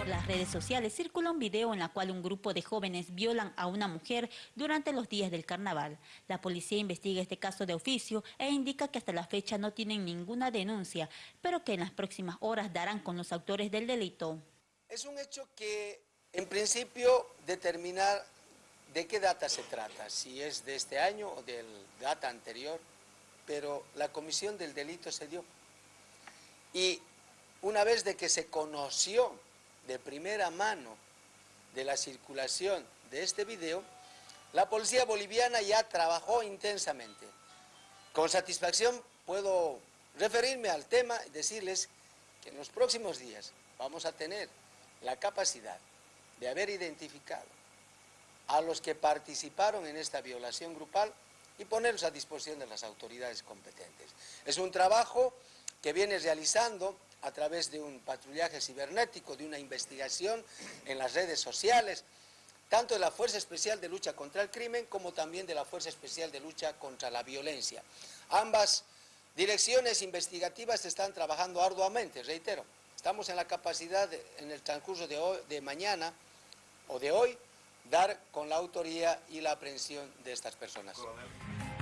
Por las redes sociales circula un video en la cual un grupo de jóvenes violan a una mujer durante los días del carnaval. La policía investiga este caso de oficio e indica que hasta la fecha no tienen ninguna denuncia, pero que en las próximas horas darán con los autores del delito. Es un hecho que en principio determinar de qué data se trata, si es de este año o del data anterior, pero la comisión del delito se dio. Y una vez de que se conoció de primera mano de la circulación de este video, la policía boliviana ya trabajó intensamente. Con satisfacción puedo referirme al tema y decirles que en los próximos días vamos a tener la capacidad de haber identificado a los que participaron en esta violación grupal y ponerlos a disposición de las autoridades competentes. Es un trabajo que viene realizando a través de un patrullaje cibernético, de una investigación en las redes sociales, tanto de la Fuerza Especial de Lucha contra el Crimen como también de la Fuerza Especial de Lucha contra la Violencia. Ambas direcciones investigativas están trabajando arduamente, reitero. Estamos en la capacidad, en el transcurso de, hoy, de mañana o de hoy, dar con la autoría y la aprehensión de estas personas.